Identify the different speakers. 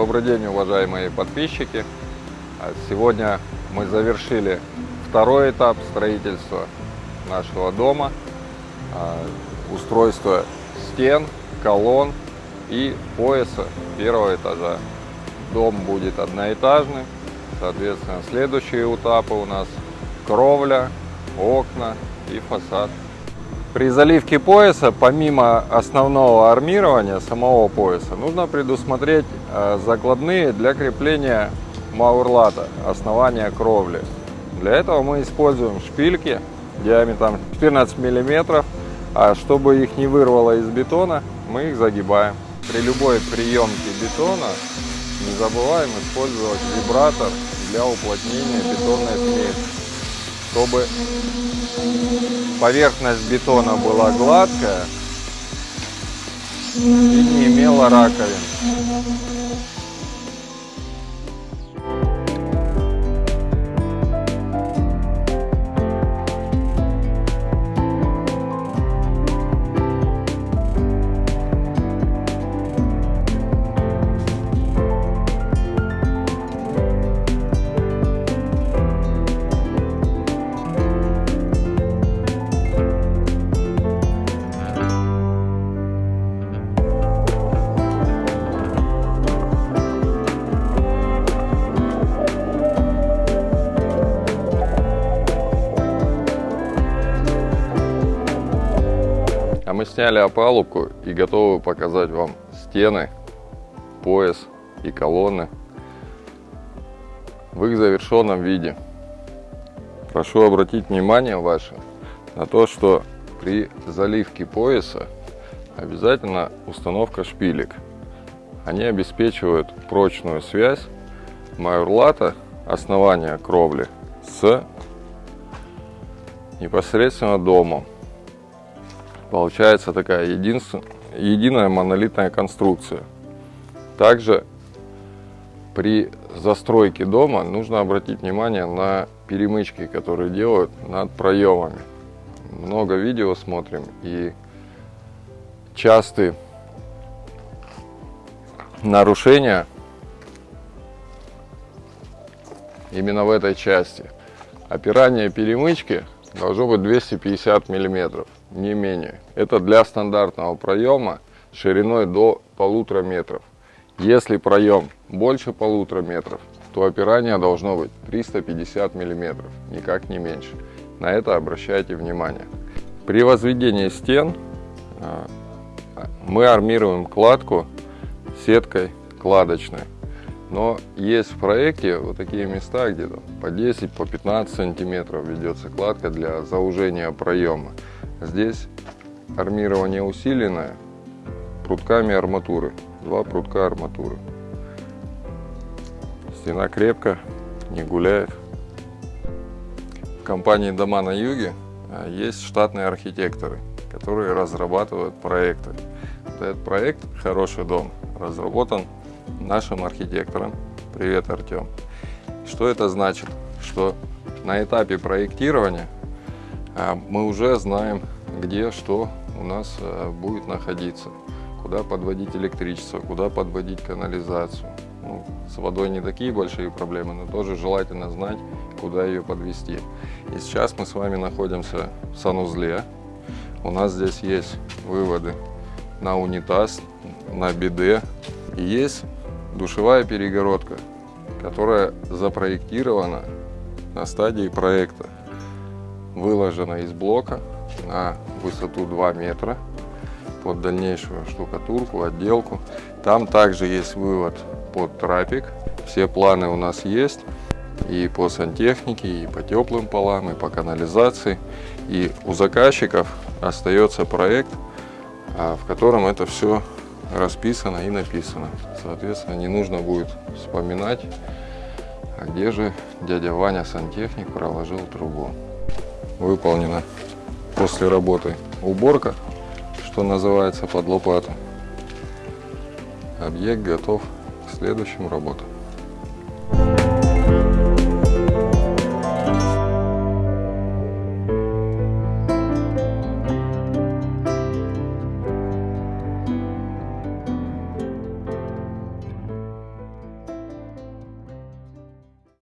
Speaker 1: Добрый день, уважаемые подписчики. А Сегодня мы завершили второй этап строительства нашего дома. А, Устройство стен, колонн и пояса первого этажа. Дом будет одноэтажный. Соответственно, следующие этапы у нас кровля, окна и фасад. При заливке пояса, помимо основного армирования самого пояса, нужно предусмотреть э, закладные для крепления маурлата, основания кровли. Для этого мы используем шпильки диаметром 14 мм, а чтобы их не вырвало из бетона, мы их загибаем. При любой приемке бетона не забываем использовать вибратор для уплотнения бетонной смеси чтобы поверхность бетона была гладкая и не имела раковин. Мы сняли опалубку и готовы показать вам стены, пояс и колонны в их завершенном виде. Прошу обратить внимание ваше на то, что при заливке пояса обязательно установка шпилек. Они обеспечивают прочную связь майорлата, основания кровли, с непосредственно домом. Получается такая единственная, единая монолитная конструкция. Также при застройке дома нужно обратить внимание на перемычки, которые делают над проемами. Много видео смотрим и частые нарушения именно в этой части. Опирание перемычки должно быть 250 миллиметров не менее. Это для стандартного проема шириной до полутора метров. Если проем больше полутора метров, то опирание должно быть 350 миллиметров, никак не меньше. На это обращайте внимание. При возведении стен а, мы армируем кладку сеткой кладочной. Но есть в проекте вот такие места, где по 10, по 15 сантиметров ведется кладка для заужения проема. Здесь армирование усиленное прутками арматуры. Два прутка арматуры. Стена крепко, не гуляет. В компании «Дома на юге» а, есть штатные архитекторы, которые разрабатывают проекты. Вот этот проект «Хороший дом» разработан нашим архитектором. Привет, Артем. Что это значит? Что на этапе проектирования а мы уже знаем, где что у нас э, будет находиться, куда подводить электричество, куда подводить канализацию. Ну, с водой не такие большие проблемы, но тоже желательно знать, куда ее подвести. И сейчас мы с вами находимся в санузле. У нас здесь есть выводы на унитаз, на биде. И есть душевая перегородка, которая запроектирована на стадии проекта выложена из блока на высоту 2 метра под дальнейшую штукатурку, отделку. Там также есть вывод под трапик. Все планы у нас есть и по сантехнике, и по теплым полам, и по канализации. И у заказчиков остается проект, а, в котором это все расписано и написано. Соответственно, не нужно будет вспоминать, а где же дядя Ваня сантехник проложил трубу выполнена после работы уборка, что называется под лопату. Объект готов к следующим работам.